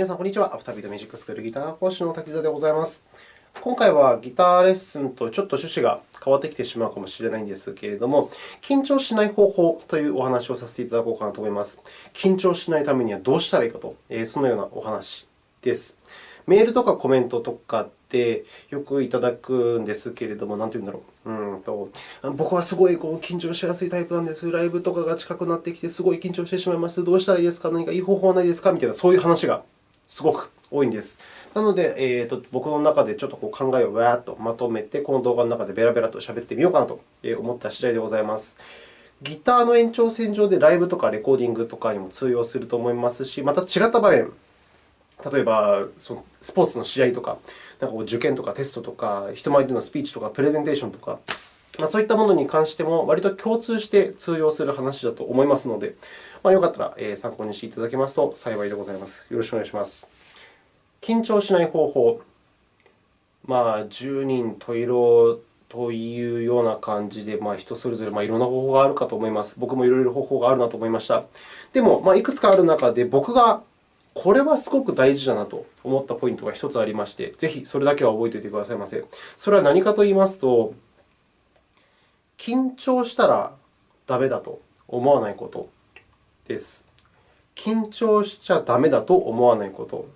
皆さん、こんにちは。アフタービートミュージックスクールギター講師の滝沢でございます。今回はギターレッスンとちょっと趣旨が変わってきてしまうかもしれないんですけれども、緊張しない方法というお話をさせていただこうかなと思います。緊張しないためにはどうしたらいいかと、そのようなお話です。メールとかコメントとかでよくいただくんですけれども、なんて言うんだろう。うんと僕はすごいこう緊張しやすいタイプなんです。ライブとかが近くなってきて、すごい緊張してしまいます。どうしたらいいですか？何かいい方法はないですか？みたいな、そういう話がすごく多いんです。なので、えーと、僕の中でちょっとこう考えをわーっとまとめて、この動画の中でベラベラと喋ってみようかなと思った次第でございます。ギターの延長線上でライブとかレコーディングとかにも通用すると思いますし、また違った場面、例えばそのスポーツの試合とか、なんか受験とかテストとか、人前でのスピーチとかプレゼンテーションとか、まあ、そういったものに関しても、割と共通して通用する話だと思いますので、まあ、よかったら参考にしていただけますと幸いでございます。よろしくお願いします。緊張しない方法。まあ、十人十色というような感じで、まあ、人それぞれまあいろんな方法があるかと思います。僕もいろいろ方法があるなと思いました。でも、まあ、いくつかある中で、僕がこれはすごく大事だなと思ったポイントが1つありまして、ぜひそれだけは覚えておいてくださいませ。それは何かと言いますと、緊張したらダメだと思わないことです。緊張しちゃダメだと思わないこと。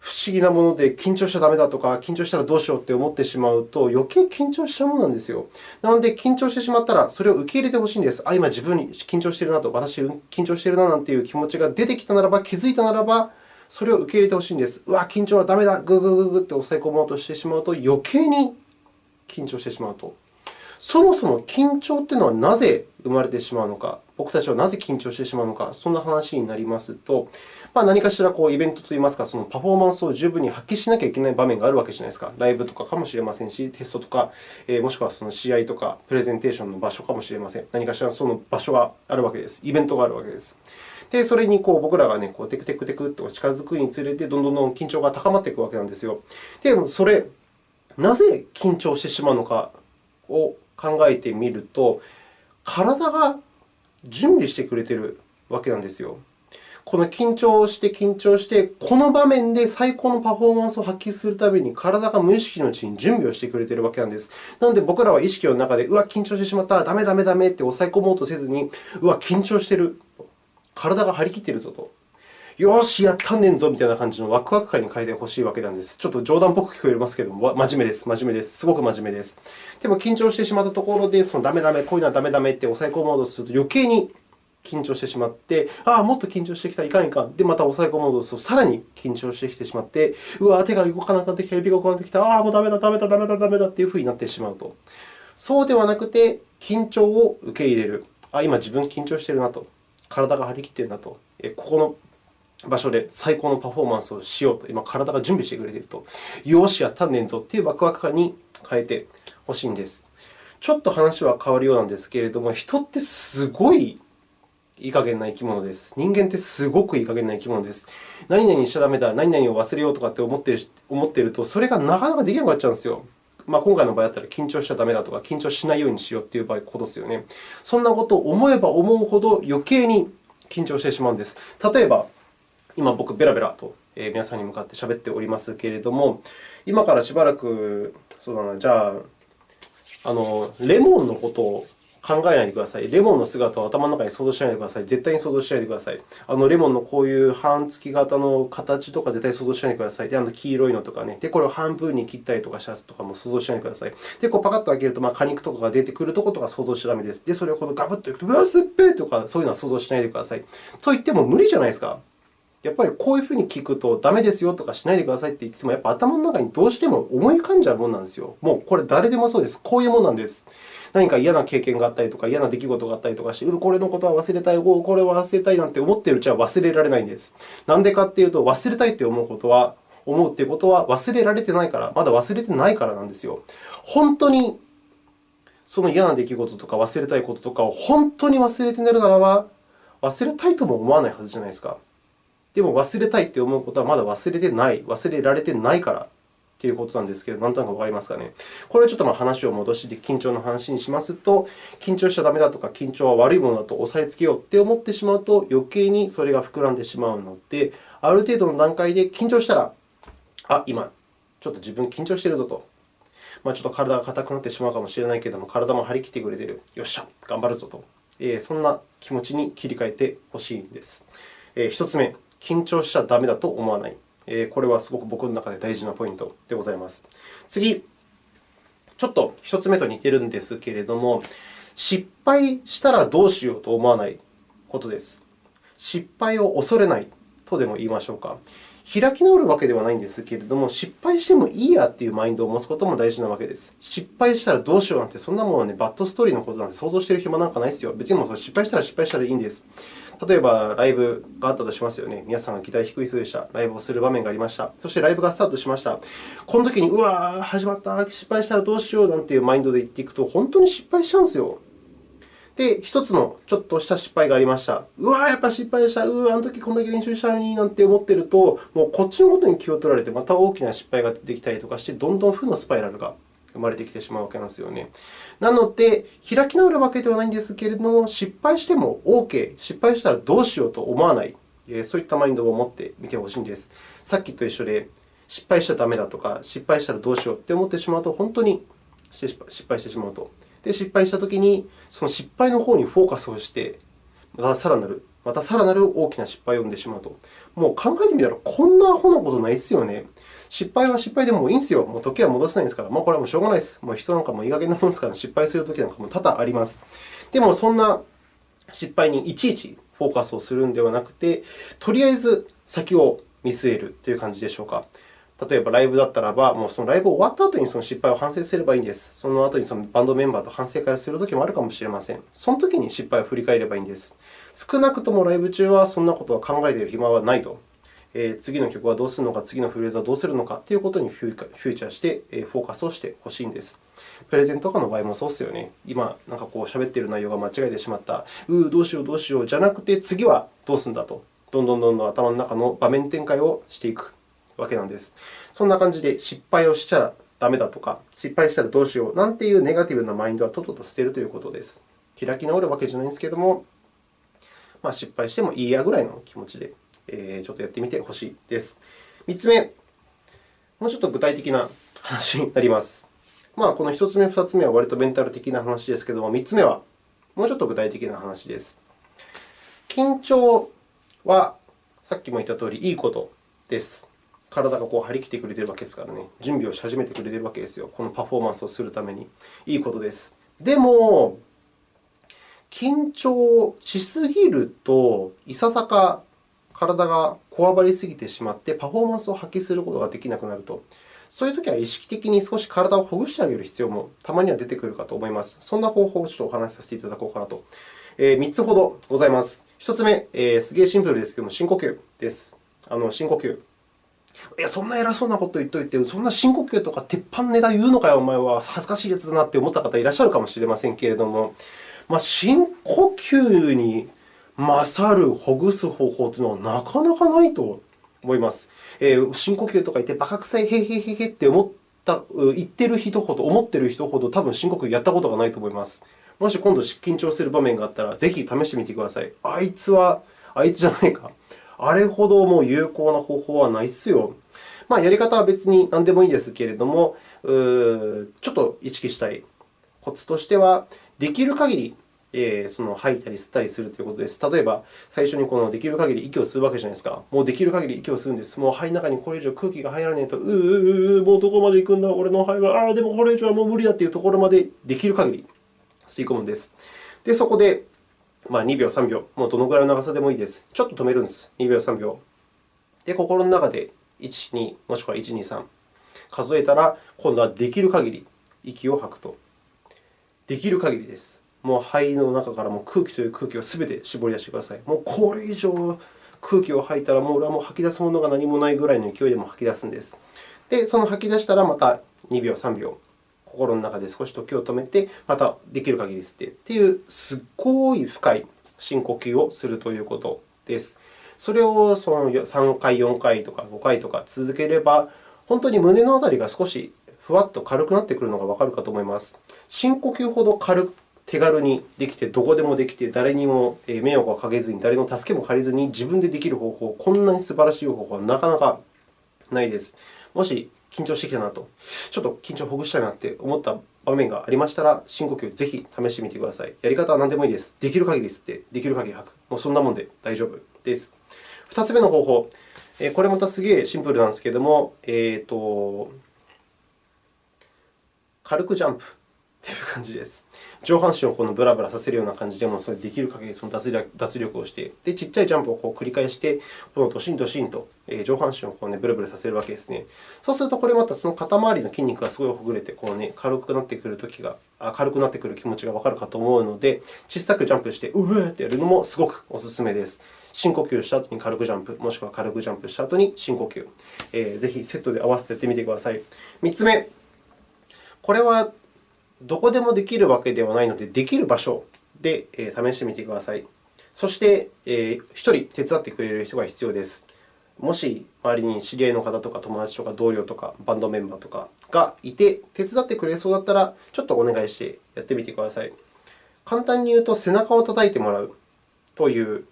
不思議なもので、緊張しちゃダメだとか、緊張したらどうしようって思ってしまうと、余計緊張しちゃうものなんですよ。なので、緊張してしまったら、それを受け入れてほしいんです。あ、今自分に緊張しているなと、私、緊張しているななんていう気持ちが出てきたならば、気づいたならば、それを受け入れてほしいんです。うわ、緊張はダメだ、ぐぐぐぐって抑え込もうとしてしまうと、余計に緊張してしまうと。そもそも緊張というのはなぜ生まれてしまうのか、僕たちはなぜ緊張してしまうのか、そんな話になりますと、まあ、何かしらこうイベントといいますか、そのパフォーマンスを十分に発揮しなきゃいけない場面があるわけじゃないですか。ライブとかかもしれませんし、テストとか、えもしくはその試合とかプレゼンテーションの場所かもしれません。何かしらその場所があるわけです。イベントがあるわけです。で、それにこう僕らが、ね、こうテクテクテクと近づくにつれて、どんどんどん緊張が高まっていくわけなんですよ。で、それ、なぜ緊張してしまうのかを考えてみると、体が準備してくれているわけなんですよ。この緊張して緊張して、この場面で最高のパフォーマンスを発揮するために、体が無意識のうちに準備をしてくれているわけなんです。なので、僕らは意識の中で、うわ、緊張してしまった、ダメダメダメって抑え込もうとせずに、うわ、緊張してる、体が張り切っているぞと。よし、やったんねんぞみたいな感じのワクワク感に変えてほしいわけなんです。ちょっと冗談っぽく聞こえますけれども、真面目です。真面目です。すごく真面目です。でも、緊張してしまったところで、そのダメダメ、こういうのはダメダメって抑え込もうとすると、余計に緊張してしまって、ああ、もっと緊張してきた、いかんいかん。で、また抑え込もうとすると、さらに緊張してきてしまって、うわ、手が動かなくなってきた、指が動かなくなってきた、ああ、もうダメだ、ダメだ、ダメだ、ダメだというふうになってしまうと。そうではなくて、緊張を受け入れる。あ今、自分緊張しているなと。体が張り切っているなと。ここの場所で最高のパフォーマンスをしようと、今、体が準備してくれていると。よし、やったんねんぞというワクワク感に変えてほしいんです。ちょっと話は変わるようなんですけれども、人ってすごいいい加減な生き物です。人間ってすごくいい加減な生き物です。何々しちゃダメだ、何々を忘れようとかって思っている思っていると、それがなかなかできなくなっちゃうんですよ。まあ、今回の場合だったら緊張しちゃダメだとか、緊張しないようにしようという場合ことですよね。そんなことを思えば思うほど余計に緊張してしまうんです。例えば、今、僕、ベラベラと皆さんに向かって喋っておりますけれども、今からしばらく、そうだな、じゃあ、あのレモンのことを考えないでください。レモンの姿を頭の中に想像しないでください。絶対に想像しないでください。あのレモンのこういう半月型の形とか絶対想像しないでください。で、あの黄色いのとかね。で、これを半分に切ったりとかしたとかも想像しないでください。で、こうパカッと開けると、まあ、果肉とかが出てくるところとか想像しちゃダメです。で、それをこのガブッといくと、うわ、すっぺーとか、そういうのは想像しないでください。と言っても無理じゃないですか。やっぱりこういうふうに聞くと、ダメですよとかしないでくださいって言っても、やっぱ頭の中にどうしても思い浮かんじゃうものなんですよ。もうこれ誰でもそうです。こういうものなんです。何か嫌な経験があったりとか、嫌な出来事があったりとかして、うこれのことは忘れたい、これは忘れたいなんて思っているうちは忘れられないんです。なんでかっていうと、忘れたいって思うことは、思うっていうことは忘れられてないから、まだ忘れてないからなんですよ。本当にその嫌な出来事とか忘れたいこととかを本当に忘れて寝るならば、忘れたいとも思わないはずじゃないですか。でも忘れたいって思うことはまだ忘れてない、忘れられてないからということなんですけど、なんとなくわかりますかね。これちょっとまあ話を戻して緊張の話にしますと、緊張しちゃだめだとか、緊張は悪いものだと押さえつけようって思ってしまうと、余計にそれが膨らんでしまうので、ある程度の段階で緊張したら、あ、今、ちょっと自分緊張しているぞと。まあ、ちょっと体が硬くなってしまうかもしれないけれども、体も張り切ってくれている。よっしゃ、頑張るぞと。え、そんな気持ちに切り替えてほしいんです。え、1つ目、緊張しちゃだめだと思わない。これはすごく僕の中で大事なポイントでございます。次、ちょっと1つ目と似ているんですけれども、失敗したらどうしようと思わないことです。失敗を恐れないとでも言いましょうか。開き直るわけではないんですけれども、失敗してもいいやというマインドを持つことも大事なわけです。失敗したらどうしようなんて、そんなものは、ね、バッドストーリーのことなんて想像している暇なんかないですよ。別にも失敗したら失敗したでいいんです。例えば、ライブがあったとしますよね。皆さんが期待低い人でした。ライブをする場面がありました。そしてライブがスタートしました。この時に、うわー、始まった、失敗したらどうしようなんていうマインドで言っていくと、本当に失敗しちゃうんですよ。で、一つのちょっとした失敗がありました。うわーやっぱ失敗した。うわあの時こんだけ練習したのになんて思っていると、もうこっちのことに気を取られて、また大きな失敗が出てきたりとかして、どんどん負のスパイラルが生まれてきてしまうわけなんですよね。なので、開き直るわけではないんですけれども、失敗しても OK、失敗したらどうしようと思わない、そういったマインドを持ってみてほしいんです。さっきと一緒で、失敗しちゃだめだとか、失敗したらどうしようと思ってしまうと、本当に失敗してしまうと。で、失敗したときに、その失敗の方にフォーカスをして、またさらなる、またさらなる大きな失敗を生んでしまうと。もう考えてみたら、こんなアホなことないですよね。失敗は失敗でもいいんですよ。もう時は戻せないんですから。もう、これはもうしょうがないです。もう人なんかもいい加減なものですから、失敗するときなんかも多々あります。でも、そんな失敗にいちいちフォーカスをするのではなくて、とりあえず先を見据えるという感じでしょうか。例えばライブだったらば、もうそのライブ終わった後にその失敗を反省すればいいんです。その後にそのバンドメンバーと反省会をするときもあるかもしれません。そのときに失敗を振り返ればいいんです。少なくともライブ中はそんなことは考えている暇はないと。えー、次の曲はどうするのか、次のフレーズはどうするのかということにフューチャーして、えフォーカスをしてほしいんです。プレゼントとかの場合もそうですよね。今、なんかこう喋っている内容が間違えてしまった。うー、どうしよう、どうしようじゃなくて、次はどうするんだと。どんどんどんどん頭の中の場面展開をしていく。わけなんです。そんな感じで失敗をしちゃだめだとか、失敗したらどうしようなんていうネガティブなマインドはとっとと捨てるということです。開き直るわけじゃないんですけれども、まあ、失敗してもいいやぐらいの気持ちで、えー、ちょっとやってみてほしいです。3つ目、もうちょっと具体的な話になります。まあ、この1つ目、2つ目は割とメンタル的な話ですけれども、3つ目はもうちょっと具体的な話です。緊張はさっきも言ったとおりいいことです。体がこう張り切ってくれているわけですからね、準備をし始めてくれているわけですよ。このパフォーマンスをするために。いいことです。でも、緊張しすぎると、いささか体がこわばりすぎてしまって、パフォーマンスを発揮することができなくなると。そういうときは意識的に少し体をほぐしてあげる必要もたまには出てくるかと思います。そんな方法をちょっとお話しさせていただこうかなと。えー、3つほどございます。1つ目、えー、すげえシンプルですけども、深呼吸です。あの深呼吸。いや、そんな偉そうなこと言っといて、そんな深呼吸とか鉄板ネタ言うのかよ、お前は。恥ずかしいやつだなって思った方いらっしゃるかもしれませんけれども、まあ、深呼吸に勝るほぐす方法というのはなかなかないと思います。えー、深呼吸とか言って、バカ臭い、へへへへって思った言ってる人ほど、思ってる人ほど、多分深呼吸やったことがないと思います。もし今度緊張する場面があったら、ぜひ試してみてください。あいつは、あいつじゃないか。あれほどもう有効な方法はないっすよ。まあ、やり方は別に何でもいいんですけれども、ちょっと意識したいコツとしては、できる限りえー、その吐いたり吸ったりするということです。例えば、最初にこのできる限り息を吸うわけじゃないですか。もうできる限り息を吸うんです。もう肺の中にこれ以上空気が入らないと、うううもうどこまで行くんだ、俺の肺は、ああ、でもこれ以上はもう無理だというところまでできる限り吸い込むんです。で、そこでまあ、2秒、3秒、もうどのぐらいの長さでもいいです。ちょっと止めるんです。2秒、3秒。で、心の中で1、2、もしくは1、2、3数えたら、今度はできる限り息を吐くと。できる限りです。もう肺の中からも空気という空気をすべて絞り出してください。もうこれ以上空気を吐いたら、もう俺はも吐き出すものが何もないぐらいの勢いでも吐き出すんです。で、その吐き出したらまた2秒、3秒。心の中で少し時を止めて、またできる限り吸ってという、すごい深い深呼吸をするということです。それをその3回、4回とか5回とか続ければ、本当に胸のあたりが少しふわっと軽くなってくるのがわかるかと思います。深呼吸ほど軽く手軽にできて、どこでもできて、誰にも迷惑をかけずに、誰の助けも借りずに自分でできる方法、こんなに素晴らしい方法はなかなかないです。もし緊張してきたなと、ちょっと緊張をほぐしたいなって思った場面がありましたら、深呼吸をぜひ試してみてください。やり方は何でもいいです。できる限り吸って、できる限り吐く。もうそんなもんで大丈夫です。2つ目の方法、これまたすげえシンプルなんですけれども、えーと、軽くジャンプという感じです。上半身をこのブラブラさせるような感じでも、それできる限りその脱力脱力をして、で、ちっちゃいジャンプをこう繰り返して、このドシンドシンと上半身をこう、ね、ブルブルさせるわけですね。そうすると、これまたその肩周りの筋肉がすごいほぐれて、こうね、軽くなってくる時が軽くなってくる気持ちがわかるかと思うので、小さくジャンプして、うーってやるのもすごくおすすめです。深呼吸した後に軽くジャンプ、もしくは軽くジャンプした後に深呼吸。えー、ぜひセットで合わせてやってみてください。3つ目、これはどこでもできるわけではないので、できる場所で試してみてください。そして、1人手伝ってくれる人が必要です。もし周りに知り合いの方とか友達とか同僚とかバンドメンバーとかがいて、手伝ってくれそうだったら、ちょっとお願いしてやってみてください。簡単に言うと、背中を叩いてもらうという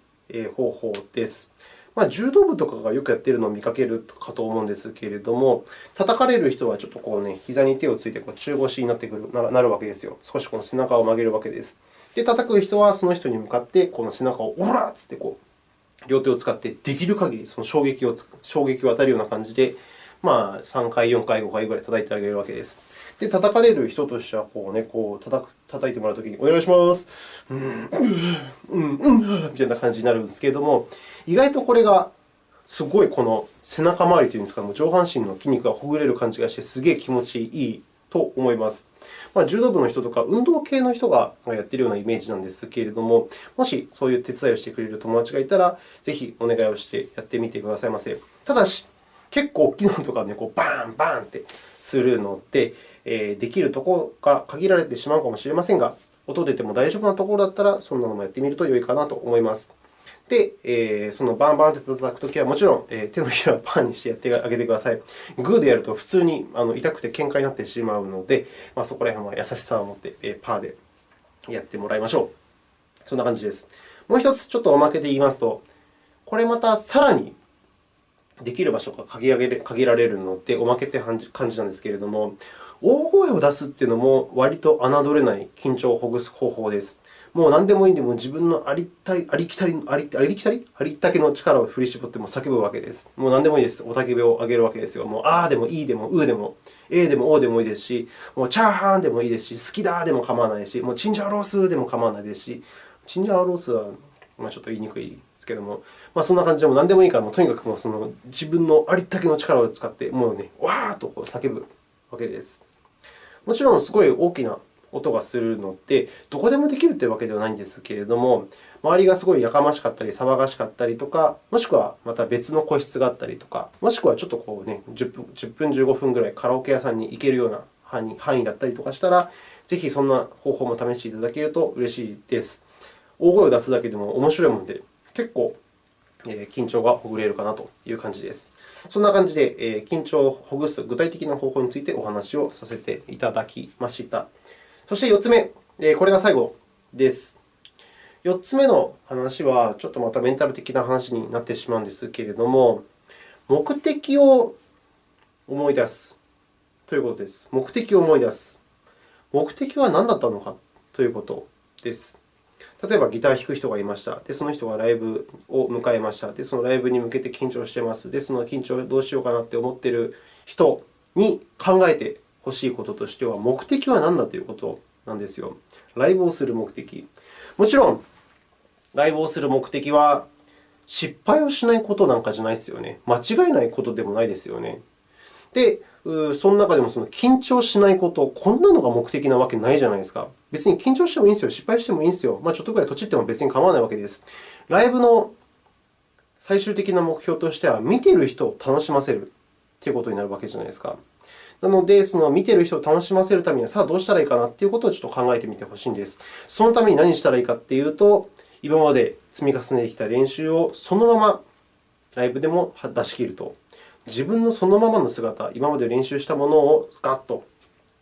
方法です。ま、柔道部とかがよくやっているのを見かけるかと思うんですけれども、叩かれる人はちょっとこう、ね、膝に手をついてこう中腰になってくるなるわけですよ。少しこの背中を曲げるわけです。で、叩く人はその人に向かってこの背中をオラッつってこう両手を使ってできる限りその衝撃を衝撃を与えるような感じで、まあ、3回、4回、5回ぐらい叩いてあげるわけです。で、叩かれる人としてはこう、ね、こう叩く叩いてもらうときに、お願いします、うん、うん、うん、みたいな感じになるんですけれども、意外とこれがすごいこの背中周りというんですか、上半身の筋肉がほぐれる感じがして、すげえ気持ちいいと思います。まあ、柔道部の人とか運動系の人がやっているようなイメージなんですけれども、もしそういう手伝いをしてくれる友達がいたら、ぜひお願いをしてやってみてくださいませ。ただし、結構大きいのとかね、こうバーンバーンってするので、できるところが限られてしまうかもしれませんが、音出ても大丈夫なところだったら、そんなのもやってみると良いかなと思います。で、えそのバンバンって叩くときは、もちろん手のひらをパーにしてやってあげてください。グーでやると普通に痛くて喧嘩になってしまうので、そこら辺は優しさを持ってパーでやってもらいましょう。そんな感じです。もう一つ、ちょっとおまけで言いますと、これまたさらにできる場所が限られるので、おまけという感じなんですけれども、大声を出すというのも割と侮れない緊張をほぐす方法です。もう何でもいいので、も自分のありたり、ありきたり、ありありきたりありったけの力を振り絞っても叫ぶわけです。もう何でもいいです。おたけびを上げるわけですよ。もうあーでもいいでもうーでも、えーでもおーでもいいですし、もうチャーハンでもいいですし、好きだでも構わないし、もうチンジャオロースでも構わないですし、チンジャオロースはまあちょっと言いにくいですけども、まあ、そんな感じでも何でもいいから、もうとにかくもうその自分のありったけの力を使って、もうね、わーっと叫ぶわけです。もちろん、すごい大きな音がするので、どこでもできるというわけではないんですけれども、周りがすごいやかましかったり、騒がしかったりとか、もしくはまた別の個室があったりとか、もしくはちょっとこう、ね、10, 分10分、15分ぐらいカラオケ屋さんに行けるような範囲だったりとかしたら、ぜひそんな方法も試していただけると嬉しいです。大声を出すだけでも面白いもので、結構緊張がほぐれるかなという感じです。そんな感じで、緊張をほぐす具体的な方法についてお話をさせていただきました。そして4つ目、これが最後です。4つ目の話は、ちょっとまたメンタル的な話になってしまうんですけれども、目的を思い出すということです。目的を思い出す。目的は何だったのかということです。例えばギター弾く人がいました。で、その人がライブを迎えました。で、そのライブに向けて緊張しています。で、その緊張をどうしようかなと思っている人に考えてほしいこととしては、目的は何だということなんですよ。ライブをする目的。もちろん、ライブをする目的は失敗をしないことなんかじゃないですよね。間違えないことでもないですよね。で、その中でもその緊張しないこと、こんなのが目的なわけないじゃないですか。別に緊張してもいいんですよ。失敗してもいいんですよ。まあ、ちょっとぐらいとちっても別に構わないわけです。ライブの最終的な目標としては、見ている人を楽しませるということになるわけじゃないですか。なので、その見ている人を楽しませるためには、さあどうしたらいいかなということをちょっと考えてみてほしいんです。そのために何したらいいかというと、今まで積み重ねてきた練習をそのままライブでも出し切ると。自分のそのままの姿、今まで練習したものをガッと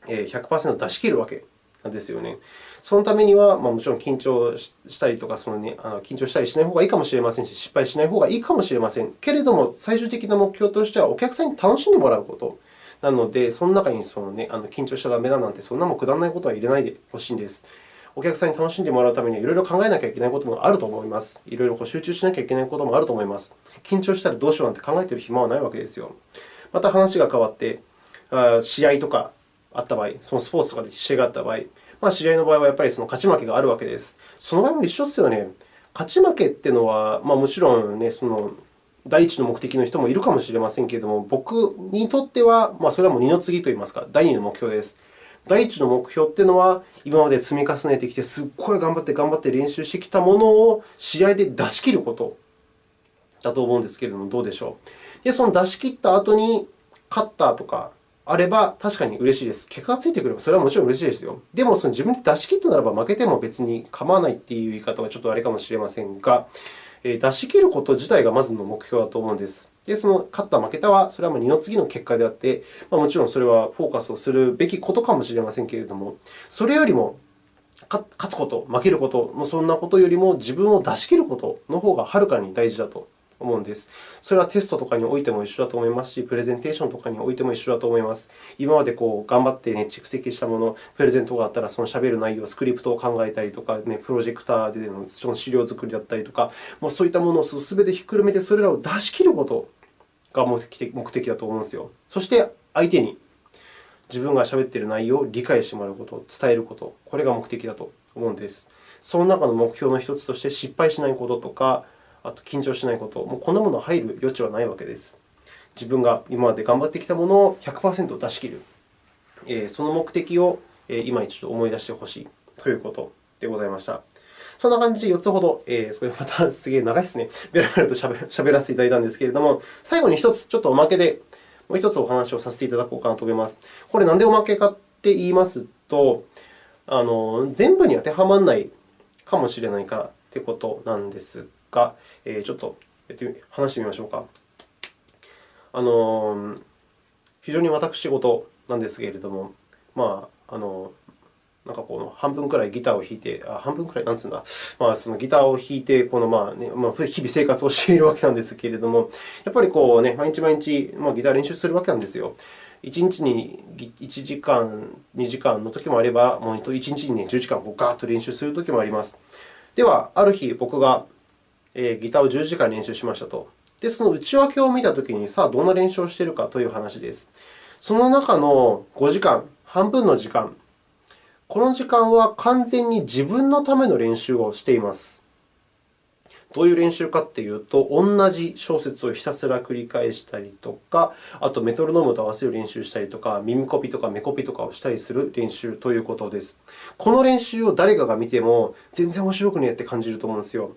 100%出し切るわけなんですよね。そのためには、ま、もちろん緊張したりとか、そのね、あの緊張したりしない方がいいかもしれませんし、失敗しない方がいいかもしれません。けれども、最終的な目標としては、お客さんに楽しんでもらうこと。なので、その中にその、ね、あの緊張しちゃだめだなんて、そんなもくだらないことは入れないでほしいんです。お客さんに楽しんでもらうためには、いろいろ考えなきゃいけないこともあると思います。いろいろ集中しなきゃいけないこともあると思います。緊張したらどうしようなんて考えている暇はないわけですよ。また話が変わって、試合とかあった場合、そのスポーツとかで試合があった場合、まあ、知り合の場合はやっぱりその勝ち負けがあるわけです。その場合も一緒ですよね。勝ち負けっていうのは、まあ、もちろん、ね、その第一の目的の人もいるかもしれませんけれども、僕にとっては、まあ、それはもう二の次といいますか、第二の目標です。第一の目標というのは、今まで積み重ねてきて、すっごい頑張って頑張って練習してきたものを試合で出し切ることだと思うんですけれども、どうでしょう？で、その出し切った後に、勝ったとか、あれば確かに嬉しいです。結果がついてくればそれはもちろん嬉しいですよ。でも、自分で出し切ったならば負けても別に構わないという言い方はちょっとあれかもしれませんが、出し切ること自体がまずの目標だと思うんです。で、その勝った、負けたは、それはもう二の次の結果であって、まあ、もちろんそれはフォーカスをするべきことかもしれませんけれども、それよりも勝つこと、負けること、そんなことよりも自分を出し切ることの方がはるかに大事だと思うんです。それはテストとかにおいても一緒だと思いますし、プレゼンテーションとかにおいても一緒だと思います。今までこう頑張って、ね、蓄積したもの、プレゼントがあったら、そのしゃべる内容、スクリプトを考えたりとか、ね、プロジェクターでのその資料作りだったりとか、もうそういったものをすべてひっくるめて、それらを出し切ることが目的目的だと思うんですよ。そして、相手に自分がしゃべっている内容を理解してもらうこと、伝えること、これが目的だと思うんです。その中の目標の一つとして、失敗しないこととか、あと緊張しないこと、もうこんなもの入る余地はないわけです。自分が今まで頑張ってきたものを100%出し切る、えその目的を今一度思い出してほしいということでございました。そんな感じで4つほど、えー、それまたすげえ長いですね。べらべらとしゃべしゃべらせていただいたんですけれども、最後に1つ、ちょっとおまけで、もう1つお話をさせていただこうかなと思います。これ、なんでおまけかって言いますと、あの全部に当てはまらないかもしれないからということなんですか、えー、ちょっとやって話してみましょうか。あの非常に私事なんですけれども、まあ、あのなんかこの半分くらいギターを弾いて、あ半分くらい、なんつうんだ、まあ、そのギターを弾いて、このまあねまあ、日々生活をしているわけなんですけれども、やっぱりこう、ね、毎日毎日、まあ、ギター練習するわけなんですよ。1日に1時間、2時間の時もあれば、もう1日に、ね、10時間ガーッと練習する時もあります。では、ある日、僕がギターを10時間練習しましたと。で、その内訳を見たときに、さあ、どんな練習をしているかという話です。その中の5時間、半分の時間、この時間は完全に自分のための練習をしています。どういう練習かというと、同じ小説をひたすら繰り返したりとか、あとメトロノームと合わせる練習したりとか、耳コピとか目コピとかをしたりする練習ということです。この練習を誰かが見ても、全然面白くねえって感じると思うんですよ。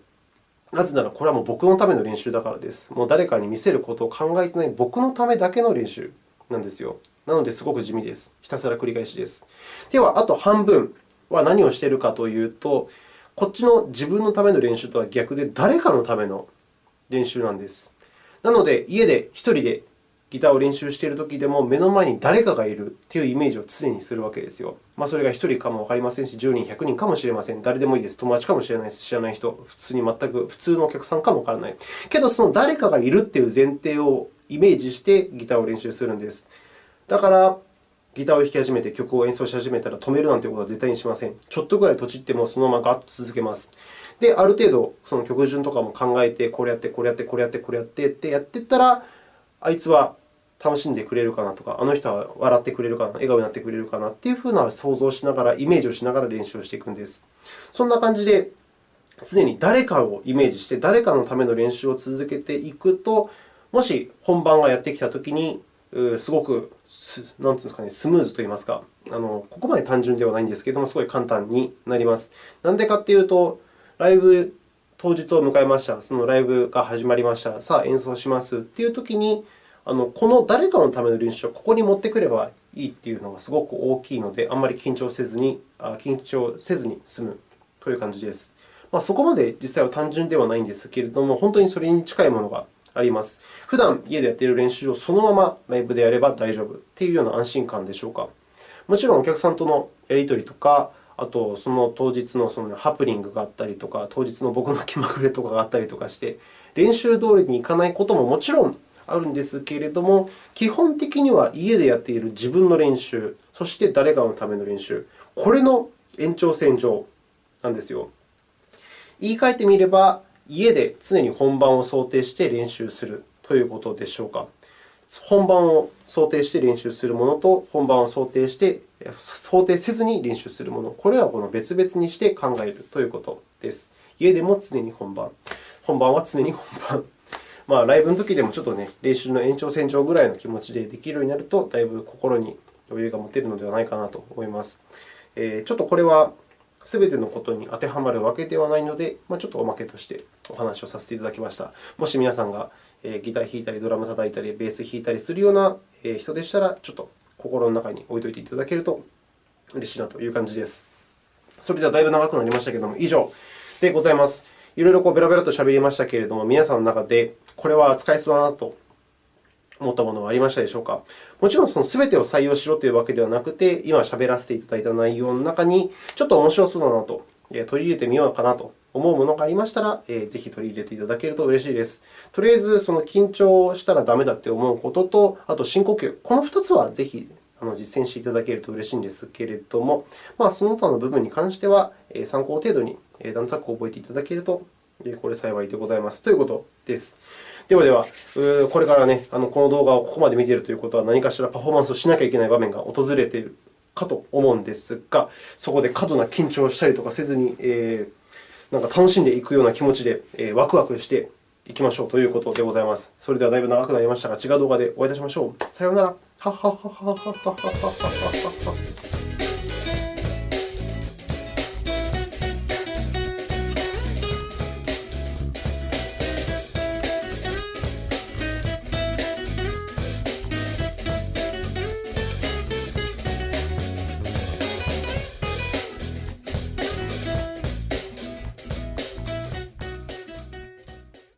なぜなら、これはもう僕のための練習だからです。もう誰かに見せることを考えていない僕のためだけの練習なんですよ。なので、すごく地味です。ひたすら繰り返しです。では、あと半分は何をしているかというと、こっちの自分のための練習とは逆で、誰かのための練習なんです。なので、家で1人でギターを練習しているときでも、目の前に誰かがいるというイメージを常にするわけですよ。まあ、それが1人かもわかりませんし、10人、100人かもしれません。誰でもいいです。友達かもしれないです。知らない人、普通に全く普通のお客さんかもわからない。けど、その誰かがいるという前提をイメージしてギターを練習するんです。だから、ギターを弾き始めて曲を演奏し始めたら止めるなんてことは絶対にしません。ちょっとぐらいとちってもそのままガッと続けます。で、ある程度、その曲順とかも考えて、これやって、これやって、これやって、これやってってやっていったら、あいつは楽しんでくれるかなとか、あの人は笑ってくれるかな、笑顔になってくれるかなというふうな想像をしながら、イメージをしながら練習をしていくんです。そんな感じで、常に誰かをイメージして、誰かのための練習を続けていくと、もし本番がやってきたときに、すごくなんていうんですかね、スムーズといいますか、あのここまで単純ではないんですけれども、すごい簡単になります。なんでかというと、ライブ当日を迎えました。そのライブが始まりました。さあ、演奏しますというときに、あのこの誰かのための練習をここに持ってくればいいというのがすごく大きいので、あんまり緊張せずに緊張せずに済むという感じです。まあ、そこまで実際は単純ではないんですけれども、本当にそれに近いものがあります。普段家でやっている練習をそのままライブでやれば大丈夫というような安心感でしょうか。もちろんお客さんとのやり取りとか、あとその当日のそのハプニングがあったりとか、当日の僕の気まぐれとかがあったりとかして、練習通りにいかないことももちろんあるんですけれども、基本的には家でやっている自分の練習、そして誰かのための練習、これの延長線上なんですよ。言い換えてみれば、家で常に本番を想定して練習するということでしょうか。本番を想定して練習するものと、本番を想定して想定せずに練習するもの、これらを別々にして考えるということです。家でも常に本番、本番は常に本番。まあ、ライブの時でもちょっとね、練習の延長線上ぐらいの気持ちでできるようになると、だいぶ心に余裕が持てるのではないかなと思います。えー、ちょっとこれはすべてのことに当てはまるわけではないので、まあ、ちょっとおまけとしてお話をさせていただきました。もし皆さんがギター弾いたり、ドラム叩いたり、ベース弾いたりするような人でしたら、ちょっと心の中に置いておいていただけると嬉しいなという感じです。それではだいぶ長くなりましたけれども、以上でございます。いろいろこうベラベラと喋りましたけれども、皆さんの中でこれは使えそうだなと思ったものはありましたでしょうか？もちろん、その全てを採用しろというわけではなくて、今喋らせていただいた内容の中に、ちょっと面白そうだなと、取り入れてみようかなと思うものがありましたら、ぜひ取り入れていただけると嬉しいです。とりあえず、その緊張したら駄目だと思うことと、あと深呼吸、この2つはぜひ実践していただけると嬉しいんですけれども、まあ、その他の部分に関しては、参考程度に段となく覚えていただけると、これ幸いでございますということです。ではでは、これからね、この動画をここまで見ているということは、何かしらパフォーマンスをしなきゃいけない場面が訪れているかと思うんですが、そこで過度な緊張をしたりとかせずに、えー、なんか楽しんでいくような気持ちで、えー、ワクワクしていきましょうということでございます。それではだいぶ長くなりましたが、違う動画でお会いいたしましょう。さようなら。